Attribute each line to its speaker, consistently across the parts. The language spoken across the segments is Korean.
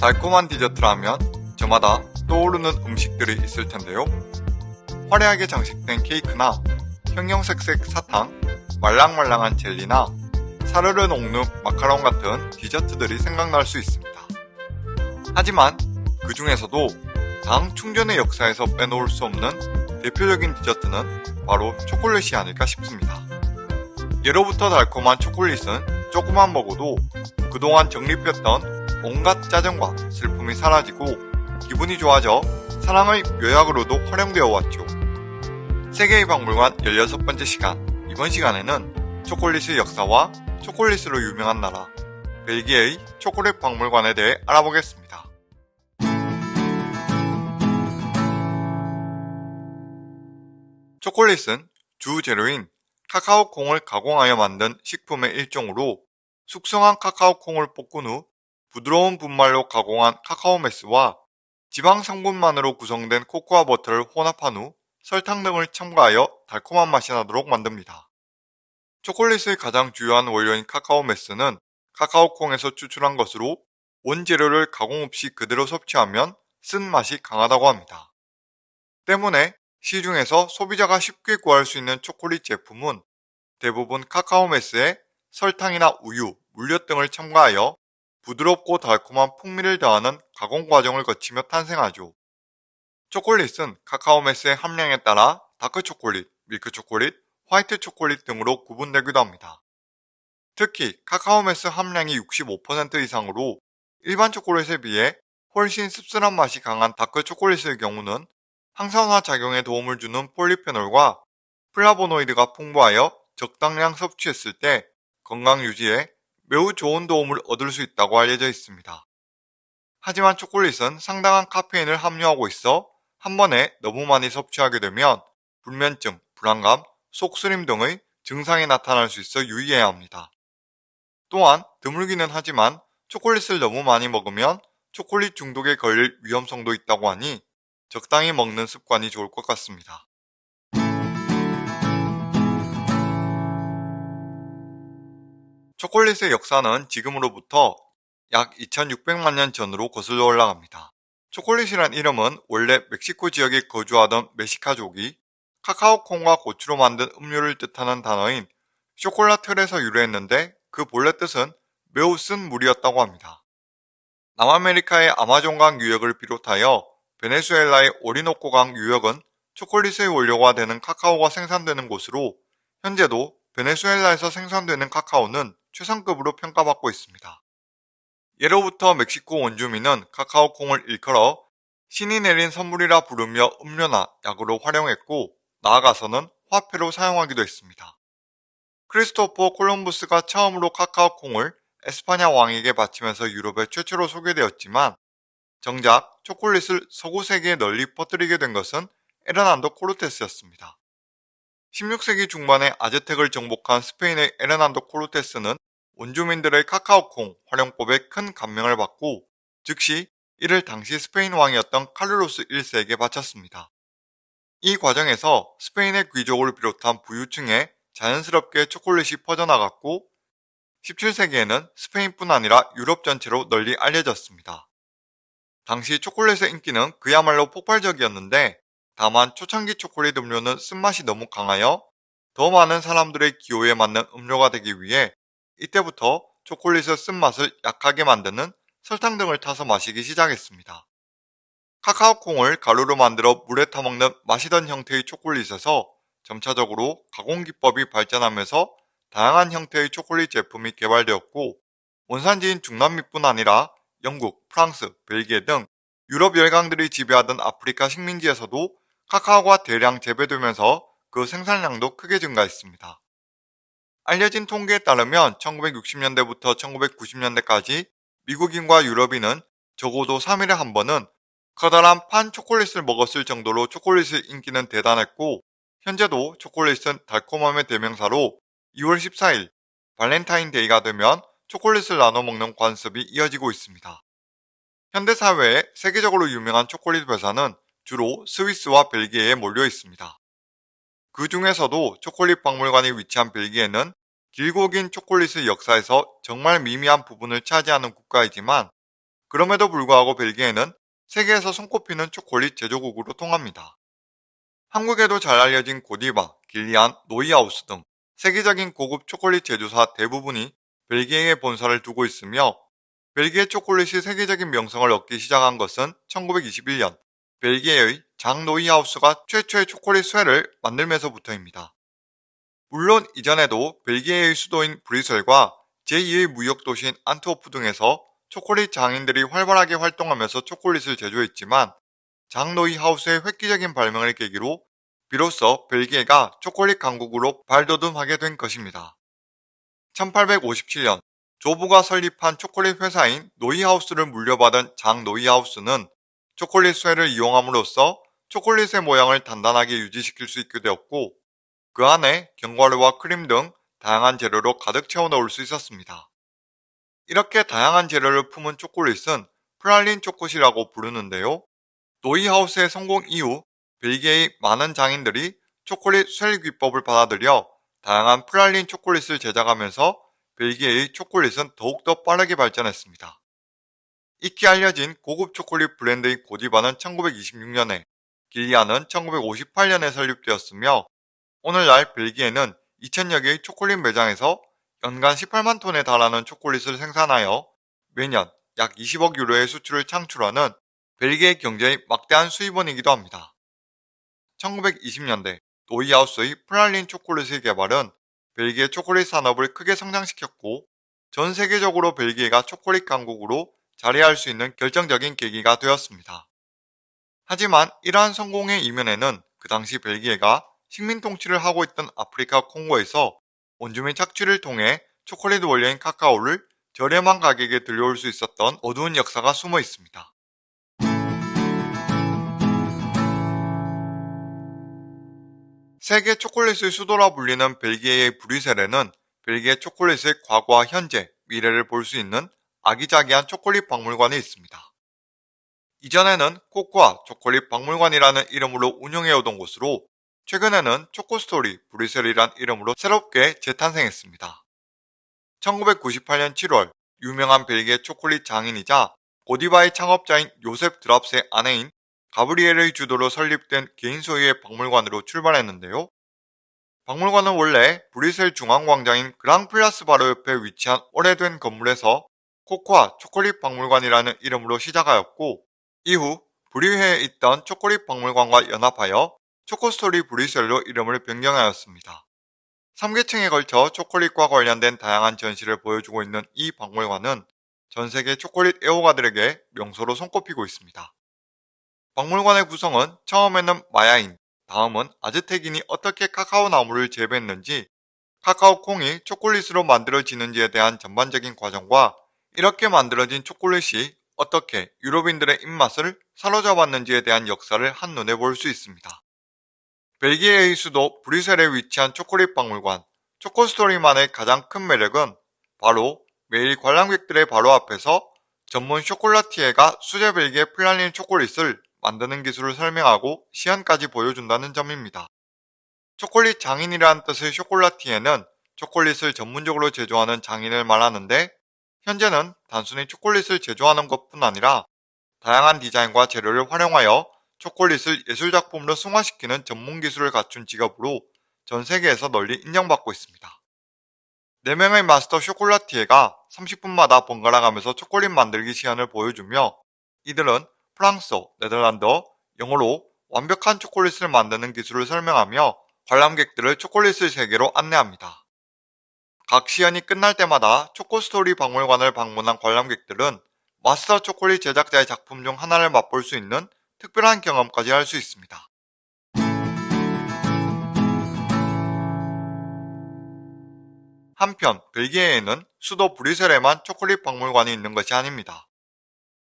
Speaker 1: 달콤한 디저트라면 저마다 떠오르는 음식들이 있을 텐데요. 화려하게 장식된 케이크나 형형색색 사탕, 말랑말랑한 젤리나 사르르 녹는 마카롱 같은 디저트들이 생각날 수 있습니다. 하지만 그 중에서도 당 충전의 역사에서 빼놓을 수 없는 대표적인 디저트는 바로 초콜릿이 아닐까 싶습니다. 예로부터 달콤한 초콜릿은 조금만 먹어도 그동안 정립했던 온갖 짜증과 슬픔이 사라지고 기분이 좋아져 사랑의 묘약으로도 활용되어 왔죠. 세계의 박물관 16번째 시간 이번 시간에는 초콜릿의 역사와 초콜릿으로 유명한 나라 벨기에의 초콜릿 박물관에 대해 알아보겠습니다. 초콜릿은 주 재료인 카카오 콩을 가공하여 만든 식품의 일종으로 숙성한 카카오 콩을 볶은 후 부드러운 분말로 가공한 카카오 메스와 지방 성분만으로 구성된 코코아 버터를 혼합한 후 설탕 등을 첨가하여 달콤한 맛이 나도록 만듭니다. 초콜릿의 가장 주요한 원료인 카카오 메스는 카카오 콩에서 추출한 것으로 원재료를 가공 없이 그대로 섭취하면 쓴 맛이 강하다고 합니다. 때문에 시중에서 소비자가 쉽게 구할 수 있는 초콜릿 제품은 대부분 카카오매스에 설탕이나 우유, 물엿 등을 첨가하여 부드럽고 달콤한 풍미를 더하는 가공 과정을 거치며 탄생하죠. 초콜릿은 카카오매스의 함량에 따라 다크 초콜릿, 밀크 초콜릿, 화이트 초콜릿 등으로 구분되기도 합니다. 특히 카카오매스 함량이 65% 이상으로 일반 초콜릿에 비해 훨씬 씁쓸한 맛이 강한 다크 초콜릿의 경우는 항산화 작용에 도움을 주는 폴리페놀과 플라보노이드가 풍부하여 적당량 섭취했을 때 건강 유지에 매우 좋은 도움을 얻을 수 있다고 알려져 있습니다. 하지만 초콜릿은 상당한 카페인을 함유하고 있어 한 번에 너무 많이 섭취하게 되면 불면증, 불안감, 속쓰림 등의 증상이 나타날 수 있어 유의해야 합니다. 또한 드물기는 하지만 초콜릿을 너무 많이 먹으면 초콜릿 중독에 걸릴 위험성도 있다고 하니 적당히 먹는 습관이 좋을 것 같습니다. 초콜릿의 역사는 지금으로부터 약 2600만 년 전으로 거슬러 올라갑니다. 초콜릿이란 이름은 원래 멕시코 지역에 거주하던 메시카족이 카카오콩과 고추로 만든 음료를 뜻하는 단어인 쇼콜라틀에서 유래했는데 그 본래 뜻은 매우 쓴 물이었다고 합니다. 남아메리카의 아마존강 유역을 비롯하여 베네수엘라의 오리노코강 유역은 초콜릿의 원료가 되는 카카오가 생산되는 곳으로 현재도 베네수엘라에서 생산되는 카카오는 최상급으로 평가받고 있습니다. 예로부터 멕시코 원주민은 카카오콩을 일컬어 신이 내린 선물이라 부르며 음료나 약으로 활용했고 나아가서는 화폐로 사용하기도 했습니다. 크리스토퍼 콜럼부스가 처음으로 카카오콩을 에스파냐 왕에게 바치면서 유럽에 최초로 소개되었지만 정작 초콜릿을 서구 세계에 널리 퍼뜨리게 된 것은 에르난도 코르테스였습니다. 16세기 중반에 아즈텍을 정복한 스페인의 에르난도 코르테스는 원주민들의 카카오콩 활용법에 큰 감명을 받고 즉시 이를 당시 스페인 왕이었던 칼르로스 1세에게 바쳤습니다. 이 과정에서 스페인의 귀족을 비롯한 부유층에 자연스럽게 초콜릿이 퍼져나갔고 17세기에는 스페인뿐 아니라 유럽 전체로 널리 알려졌습니다. 당시 초콜릿의 인기는 그야말로 폭발적이었는데 다만 초창기 초콜릿 음료는 쓴맛이 너무 강하여 더 많은 사람들의 기호에 맞는 음료가 되기 위해 이때부터 초콜릿의 쓴맛을 약하게 만드는 설탕 등을 타서 마시기 시작했습니다. 카카오콩을 가루로 만들어 물에 타먹는 마시던 형태의 초콜릿에서 점차적으로 가공기법이 발전하면서 다양한 형태의 초콜릿 제품이 개발되었고 원산지인 중남미뿐 아니라 영국, 프랑스, 벨기에 등 유럽 열강들이 지배하던 아프리카 식민지에서도 카카오가 대량 재배되면서 그 생산량도 크게 증가했습니다. 알려진 통계에 따르면 1960년대부터 1990년대까지 미국인과 유럽인은 적어도 3일에 한 번은 커다란 판 초콜릿을 먹었을 정도로 초콜릿의 인기는 대단했고 현재도 초콜릿은 달콤함의 대명사로 2월 14일 발렌타인데이가 되면 초콜릿을 나눠 먹는 관습이 이어지고 있습니다. 현대사회에 세계적으로 유명한 초콜릿 회사는 주로 스위스와 벨기에에 몰려 있습니다. 그 중에서도 초콜릿 박물관이 위치한 벨기에는 길고 긴 초콜릿의 역사에서 정말 미미한 부분을 차지하는 국가이지만 그럼에도 불구하고 벨기에는 세계에서 손꼽히는 초콜릿 제조국으로 통합니다. 한국에도 잘 알려진 고디바, 길리안, 노이하우스 등 세계적인 고급 초콜릿 제조사 대부분이 벨기에에 본사를 두고 있으며 벨기에 초콜릿이 세계적인 명성을 얻기 시작한 것은 1921년 벨기에의 장 노이하우스가 최초의 초콜릿 shell을 만들면서부터입니다. 물론 이전에도 벨기에의 수도인 브뤼셀과 제2의 무역도시인 안트워프 등에서 초콜릿 장인들이 활발하게 활동하면서 초콜릿을 제조했지만 장노이 하우스의 획기적인 발명을 계기로 비로소 벨기에가 초콜릿 강국으로 발돋움하게 된 것입니다. 1857년 조부가 설립한 초콜릿 회사인 노이하우스를 물려받은 장 노이하우스는 초콜릿 쇠를 이용함으로써 초콜릿의 모양을 단단하게 유지시킬 수 있게 되었고 그 안에 견과류와 크림 등 다양한 재료로 가득 채워 넣을 수 있었습니다. 이렇게 다양한 재료를 품은 초콜릿은 프랄린 초콜릿이라고 부르는데요. 노이하우스의 성공 이후 벨기에의 많은 장인들이 초콜릿 shell 기법을 받아들여 다양한 프랄린 초콜릿을 제작하면서 벨기에의 초콜릿은 더욱더 빠르게 발전했습니다. 익히 알려진 고급 초콜릿 브랜드인 고디바는 1926년에, 길리아는 1958년에 설립되었으며 오늘날 벨기에는 2000여 개의 초콜릿 매장에서 연간 18만 톤에 달하는 초콜릿을 생산하여 매년 약 20억 유로의 수출을 창출하는 벨기에 경제의 막대한 수입원이기도 합니다. 1920년대 노이하우스의 프랄린 초콜릿의 개발은 벨기에 초콜릿 산업을 크게 성장시켰고 전 세계적으로 벨기에가 초콜릿 강국으로 자리할 수 있는 결정적인 계기가 되었습니다. 하지만 이러한 성공의 이면에는 그 당시 벨기에가 식민 통치를 하고 있던 아프리카 콩고에서 원주민 착취를 통해 초콜릿 원료인 카카오를 저렴한 가격에 들여올 수 있었던 어두운 역사가 숨어 있습니다. 세계 초콜릿의 수도라 불리는 벨기에의 브뤼셀에는 벨기에 초콜릿의 과거와 현재, 미래를 볼 수 있는 아기자기한 초콜릿 박물관이 있습니다. 이전에는 코코아 초콜릿 박물관이라는 이름으로 운영해오던 곳으로 최근에는 초코스토리 브뤼셀이란 이름으로 새롭게 재탄생했습니다. 1998년 7월 유명한 벨기에 초콜릿 장인이자 고디바의 창업자인 요셉 드랍스의 아내인 가브리엘의 주도로 설립된 개인 소유의 박물관으로 출발했는데요. 박물관은 원래 브뤼셀 중앙광장인 그랑플라스 바로 옆에 위치한 오래된 건물에서 코코아 초콜릿 박물관이라는 이름으로 시작하였고 이후 브리회에 있던 초콜릿 박물관과 연합하여 초코스토리 브뤼셀로 이름을 변경하였습니다. 3계층에 걸쳐 초콜릿과 관련된 다양한 전시를 보여주고 있는 이 박물관은 전 세계 초콜릿 애호가들에게 명소로 손꼽히고 있습니다. 박물관의 구성은 처음에는 마야인, 다음은 아즈텍인이 어떻게 카카오 나무를 재배했는지, 카카오 콩이 초콜릿으로 만들어지는지에 대한 전반적인 과정과 이렇게 만들어진 초콜릿이 어떻게 유럽인들의 입맛을 사로잡았는지에 대한 역사를 한눈에 볼 수 있습니다. 벨기에의 수도 브뤼셀에 위치한 초콜릿 박물관 초코스토리만의 가장 큰 매력은 바로 매일 관람객들의 바로 앞에서 전문 쇼콜라티에가 수제 벨기에 플라닌 초콜릿을 만드는 기술을 설명하고 시연까지 보여준다는 점입니다. 초콜릿 장인이라는 뜻의 쇼콜라티에는 초콜릿을 전문적으로 제조하는 장인을 말하는데 현재는 단순히 초콜릿을 제조하는 것뿐 아니라 다양한 디자인과 재료를 활용하여 초콜릿을 예술작품으로 승화시키는 전문 기술을 갖춘 직업으로 전 세계에서 널리 인정받고 있습니다. 4명의 마스터 쇼콜라티에가 30분마다 번갈아 가면서 초콜릿 만들기 시연을 보여주며 이들은 프랑스어, 네덜란드어, 영어로 완벽한 초콜릿을 만드는 기술을 설명하며 관람객들을 초콜릿을 세계로 안내합니다. 각 시연이 끝날 때마다 초코스토리 박물관을 방문한 관람객들은 마스터 초콜릿 제작자의 작품 중 하나를 맛볼 수 있는 특별한 경험까지 할 수 있습니다. 한편 벨기에에는 수도 브뤼셀에만 초콜릿 박물관이 있는 것이 아닙니다.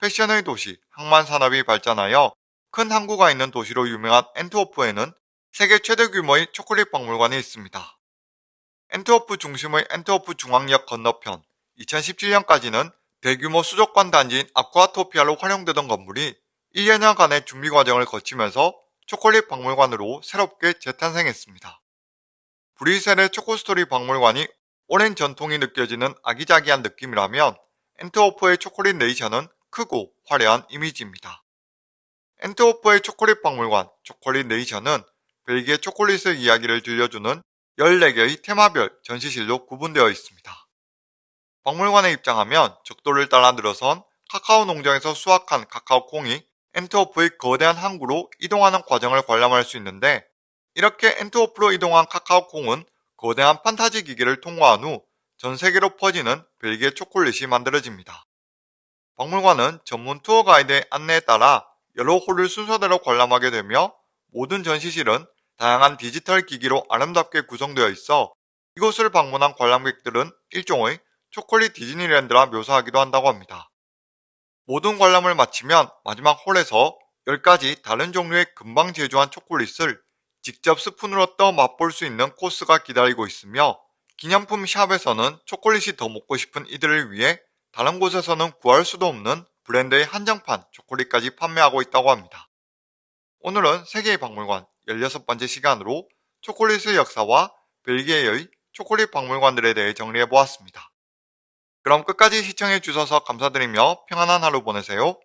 Speaker 1: 패션의 도시, 항만 산업이 발전하여 큰 항구가 있는 도시로 유명한 엔트워프에는 세계 최대 규모의 초콜릿 박물관이 있습니다. 엔트워프 중심의 엔트워프 중앙역 건너편 2017년까지는 대규모 수족관 단지인 아쿠아토피아로 활용되던 건물이 1년여간의 준비 과정을 거치면서 초콜릿 박물관으로 새롭게 재탄생했습니다. 브뤼셀의 초코스토리 박물관이 오랜 전통이 느껴지는 아기자기한 느낌이라면 엔트워프의 초콜릿 네이션은 크고 화려한 이미지입니다. 엔트워프의 초콜릿 박물관 초콜릿 네이션은 벨기에 초콜릿의 이야기를 들려주는 14개의 테마별 전시실로 구분되어 있습니다. 박물관에 입장하면 적도를 따라 늘어선 카카오 농장에서 수확한 카카오 콩이 엔트워프의 거대한 항구로 이동하는 과정을 관람할 수 있는데 이렇게 엔트워프로 이동한 카카오 콩은 거대한 판타지 기계를 통과한 후 전 세계로 퍼지는 벨기에 초콜릿이 만들어집니다. 박물관은 전문 투어 가이드의 안내에 따라 여러 홀을 순서대로 관람하게 되며 모든 전시실은 다양한 디지털 기기로 아름답게 구성되어 있어 이곳을 방문한 관람객들은 일종의 초콜릿 디즈니랜드라 묘사하기도 한다고 합니다. 모든 관람을 마치면 마지막 홀에서 10가지 다른 종류의 금방 제조한 초콜릿을 직접 스푼으로 떠 맛볼 수 있는 코스가 기다리고 있으며 기념품 샵에서는 초콜릿이 더 먹고 싶은 이들을 위해 다른 곳에서는 구할 수도 없는 브랜드의 한정판 초콜릿까지 판매하고 있다고 합니다. 오늘은 세계의 박물관 16번째 시간으로 초콜릿의 역사와 벨기에의 초콜릿 박물관들에 대해 정리해 보았습니다. 그럼 끝까지 시청해 주셔서 감사드리며 평안한 하루 보내세요.